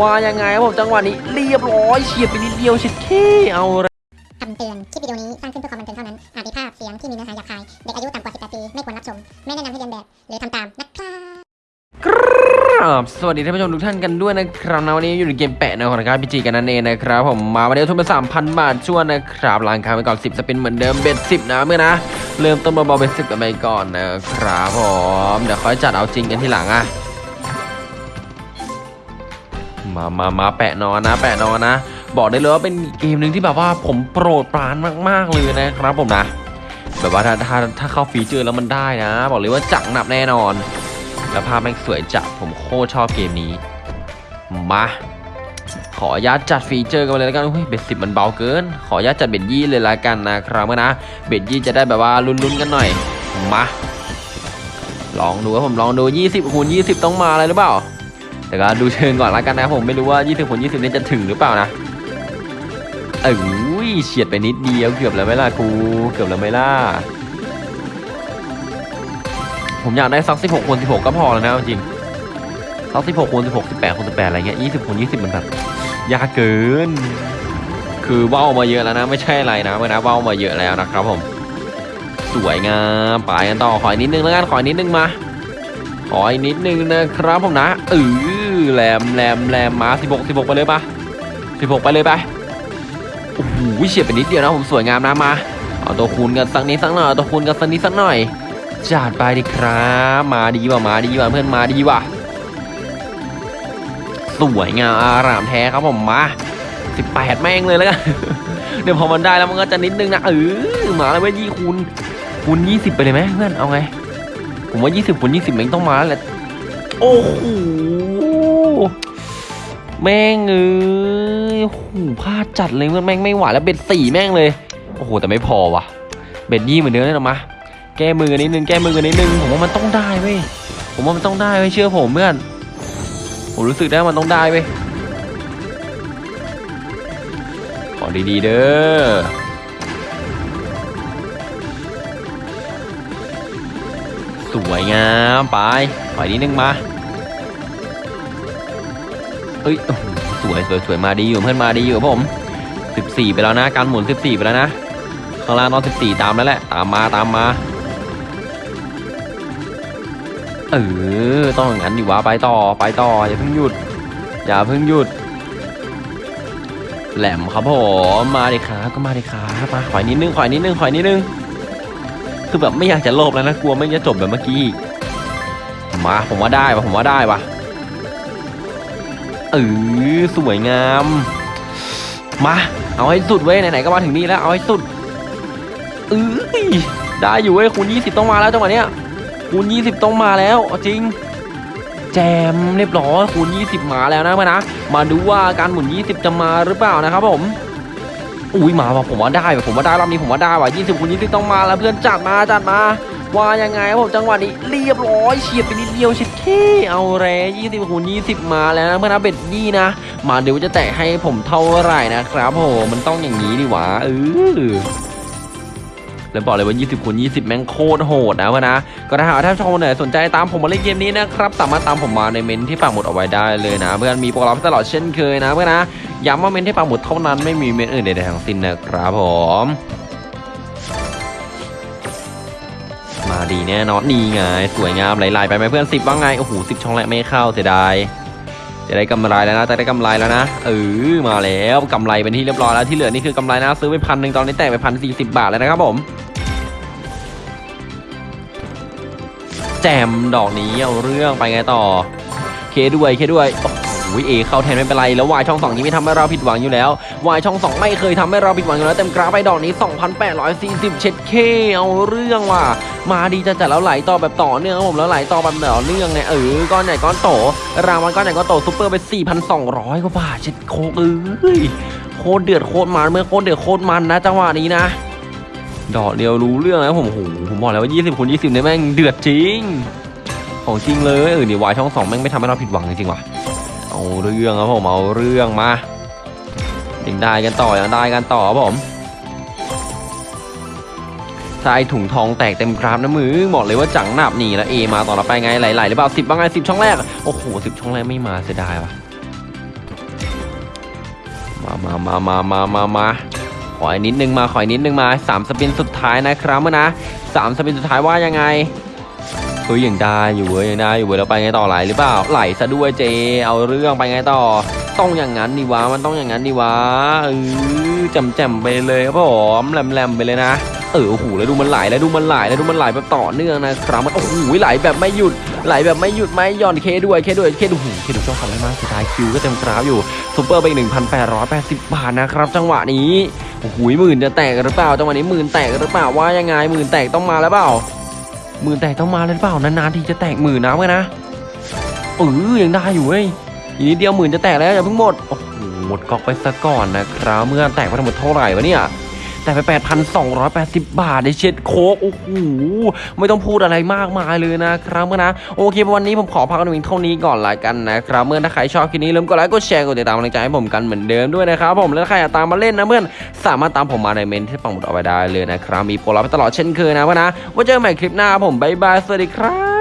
ว่ายังไงครับผมจังหวะนี้เรียบร้อยเฉียดไปนิดเดียวเฉียดแค่เอาละคำเตือน คลิปวิดีโอนี้สร้างขึ้นเพื่อความบันเทิงเท่านั้น อาจมีภาพเสียงที่มีเนื้อหาหยาบคาย เด็กอายุต่ำกว่า 18 ปี ไม่ควรรับชม ไม่แนะนำให้เรียนแบบ หรือทำตามนะครับครับสวัสดีท่านผู้ชมทุกท่านกันด้วยนะครับนะวันนี้อยู่ในเกมแปะในของรายการพีจีกันนั่นเองนะครับผมมาวันนี้ทุนไปสามพันบาทช่วนนะครับล้างค้างไปก่อน10สปินเหมือนเดิมเบ็ดสิบนะเมื่อนะเริ่มต้นเบาๆเบ็ดสิบกันไปก่อนนะครับผมเดี๋ยวค่อยจัดเอาจริงกันทีหลังอะ มามามาแปะนอนนะ แปะนอนนะ บอกได้เลยว่าเป็นเกมหนึ่งที่แบบว่าผมโปรดปรานมาก ๆ เลยนะครับผมนะ แบบว่าถ้าถ้าถ้าเข้า feature แล้วมันได้นะ บอกเลยว่าจังหนับแน่นอน แล้วภาพแม่งสวยจัดผมโคตรชอบเกมนี้ มา ขออนุญาตจัด feature กันเลยแล้วกันเฮ้ย bet สิบมันเบาเกิน ขออนุญาตจัด bet ยี่เลยละกันนะครับนะเบ็ดยี่จะได้แบบว่าลุ้นๆกันหน่อยมาลองดูครับผมลองดู 20คูณ20 ต้องมาอะไรหรือเปล่า แต่ก็ดูเชิงก่อนละกันนะผมไม่รู้ว่า 20คูณ20นี่จะถึงหรือเปล่านะเอ้ยเฉียดไปนิดเดียวเกือบแล้วไหมล่ะกูเกือบแล้วไหมล่ะผมอยากได้สัก16คูณ16ก็พอแล้วนะจริงสัก16คูณ16 18คูณ18อะไรเงี้ย20คูณ20มันแบบยากเกิน คือเว้ามาเยอะแล้วนะไม่ใช่อะไรนะเมื่อนะเว้ามาเยอะแล้วนะครับผม สวยงามไปกันต่อขออีกนิดนึงแล้วกันขออีกนิดนึงมาขออีกนิดนึงนะครับผมนะเออ แหลมแหลมแหลมมา16 16ไปเลยปะ16ไปเลยไปโอ้โหเฉียดไปนิดเดียวนะผมสวยงามนะมาเอาตัวคูณกันสักนิดสักหน่อยตัวคูณกันสักนิดสักหน่อยจัดไปดิครับมาดีว่ะมาดีว่ะเพื่อนมาดีว่ะสวยงามอารามแท้ครับผมมา18แม่งเลยแล้วกันเดี๋ยวพอมันได้แล้วมันก็จะนิดนึงนะเออมาแล้วเว้ยยี่คูณคูณ20ไปเลยไหมเพื่อนเอาไงผมว่า20คูณ20แม่งต้องมาแล้วแหละโอ้โห แม่งเอ้ยโอ้โหพลาดจัดเลยเพื่อนแม่งไม่ไหวแล้วเบ็ดสี่แม่งเลย โอ้โห แต่ไม่พอว่ะ เบ็ดยี่เหมือนเดิมเลยหรอมาแก้มือกันนิดนึง แก้มือกันนิดนึง ผมว่ามันต้องได้เว้ย ผมว่ามันต้องได้เว้ยเชื่อผมเพื่อน ผมรู้สึกได้ว่ามันต้องได้เว้ย ขอดีๆเด้อ สวยงามไปปนิดนึงมา เอ้ยสวยสวยสวยมาดีอยู่เพื่อนมาดีอยู่ครับผม14 ไปแล้วนะการหมุน 14 ไปแล้วนะข้างล่างนอน14 ตามแล้วแหละ ตามมาตามมาเออต้องอย่างนั้นดิวะไปต่อไปต่ออย่าเพิ่งหยุดอย่าเพิ่งหยุด แหลมครับผมมาดิครับก็มาดิครับมาขอยนิดนึงขอยนิดนึงขอยนิดนึงคือแบบไม่อยากจะโลภแล้วนะกลัวไม่จะจบแบบเมื่อกี้มาผมว่าได้ปะผมว่าได้ปะ เออสวยงาม มา เอาให้สุดเว้ย ไหนๆ ก็มาถึงนี่แล้ว เอาให้สุดเออได้อยู่เว้ย คูณ20 ต้องมาแล้วจังหวะเนี้ย คูณ20 ต้องมาแล้วจริง แจมเรียบร้อยคูณ 20 มาแล้วนะมานะ มาดูว่าการหมุน 20 จะมาหรือเปล่านะครับผมอุ้ยมาว่ะผมว่าได้ว่ะผมว่าได้รอบนี้ผมว่าได้ว่ะ20คูณ20 ต้องมาแล้วเพื่อนจัดมาจัดมา ว่ายังไงผมจังหวะนี้เรียบร้อยเฉียดไปนิดเดียวเฉียดแค่เอาแร่20คูณ20มาแล้วนะเพื่อนนะเบ็ดยี่นะ มาเดูว่าจะแตะให้ผมเท่าไหร่นะครับผมมันต้องอย่างนี้ดิวะเออแล้วบอกเลยว่า 20คูณ20 แม่งโคตรโหดนะวะนะ ก็ถ้าหากท่านชมคนไหนสนใจตามผมมาเล่นเกมนี้นะครับ สามารถตามผมมาในเมนที่ปักหมุดเอาไว้ได้เลยนะ เพื่อนมีโปรแกรมตลอดเช่นเคยนะเพื่อนนะ ย้ำว่าเมนที่ปักหมุดเท่านั้นไม่มีเมนอื่นใดๆทั้งสิ้นนะครับผม ดีแน่นอนนี่ไงสวยงามไหลๆไปไหมเพื่อนสิบว่าไงโอ้โหสิบช่องแรกไม่เข้าเสียดายจะได้กำไรแล้วนะจะได้กำไรแล้วนะเออมาแล้วกำไรเป็นที่เรียบร้อยแล้วที่เหลือนี่คือกำไรนะซื้อไปพันหนึ่งตอนนี้แตกไปพันสี่สิบบาทแล้วนะครับผมแจมดอกนี้เอาเรื่องไปไงต่อ เคด้วยเคด้วยโอ้โห เอเข้าแทนไม่เป็นไรแล้ววายช่องสองนี้ไม่ทำให้เราผิดหวังอยู่แล้ววายช่องสองไม่เคยทำให้เราผิดหวังอยู่แล้วเต็มกราฟไปดอกนี้2,840เช็ดเคเอาเรื่องว่ะมาดีจะจัดแล้วไหลต่อแบบต่อเนื่องครับผมแล้วไหลต่อแบบต่อเนื่องไงเออก้อนใหญ่ก้อนโต รางวัลก้อนใหญ่ก้อนโตซุปเปอร์ไป 4,200กว่าบาทเช็ดโคกเอ้ยโคตรเดือดโคตรมันเมื่อโคตรเดือดโคตรมันนะจังหวะนี้นะดอกเดียวรู้เรื่องแล้วผมโหผมบอกแล้วว่า 20คูณ20เนี่ยแม่งเดือดจริง ของจริงเลยเออเนี่ยวายช่องสองแม่งไม่ทำให้เราผิดหวังจริงๆว่ะ เอาเรื่องครับผมเอาเรื่องมายังได้กันต่อยังได้กันต่อครับผมทรายถุงทองแตกเต็มกราฟนะมือบอกเลยว่าจังหนับหนีแล้วเอมาต่อเราไปไงไหลๆหรือเปล่าสิบบ้างไงสิบช่องแรกโอ้โหสิบช่องแรกไม่มาเสียดายว่ะมามามามามามาขออีกนิดนึงมาขออีกนิดนึงมาสามสปินสุดท้ายนะครับเมื่อนะสามสปินสุดท้ายว่ายังไง เฮ้ยยังได้อยู่เว้ยยังได้อยู่เว้ยเราไปไงต่อไหลหรือเปล่าไหลซะด้วยเจ เอาเรื่องไปไงต่อ ต้องอย่างนั้นดิวะมันต้องอย่างนั้นดิวะเออจำแจมไปเลยครับผมแหลมๆไปเลยนะเออโอ้โหแล้วดูมันไหลแล้วดูมันไหลแล้วดูมันไหลแบบต่อเนื่องนะครับมันโอ้โหไหลแบบไม่หยุดไหลแบบไม่หยุดไม่ย่อนเคด้วยเคด้วยเคดูหูเคดูเจ้าขับไดมากสุดท้ายคิวก็เต็มกราฟอยู่ซูเปอร์ไปอีก1,880 บาทนะครับ จังหวะนี้โอ้โหหมื่นจะแตกหรือเปล่าจังหวะนี้หมื่นแตกหรือเปล่าว่ายังไงหมื่นแตกต้องมาแล้วเปล่า หมื่นแตกต้องมาเลยหรือเปล่านานๆทีจะแตกหมื่นนะเว้ยนะเออยังได้อยู่เว้ยอีกนิดเดียวหมื่นจะแตกแล้วอย่าเพิ่งหมดโอ้โหหมดกอกไปซะก่อนนะครับเมื่อแตกไปทั้งหมดเท่าไหร่วะเนี่ย แต่ไป 8,280 บาทในเช็ดโคกโอ้โหไม่ต้องพูดอะไรมากมายเลยนะครับเพื่อนนะโอเควันนี้ผมขอพักกันเพียงเท่านี้ก่อนละกันนะครับเพื่อนถ้าใครชอบคลิปนี้ลืมกดไลค์กดแชร์กดติดตามกำลังใจให้ผมกันเหมือนเดิมด้วยนะครับผมแล้วใครอยากตามมาเล่นนะเพื่อนสามารถตามผมมาในเมนต์ที่ปักหมุดเอาไว้ได้เลยนะครับมีโปรลับตลอดเช่นเคยนะเพื่อนนะไว้เจอกันใหม่คลิปหน้าผมบ๊ายบายสวัสดีครับ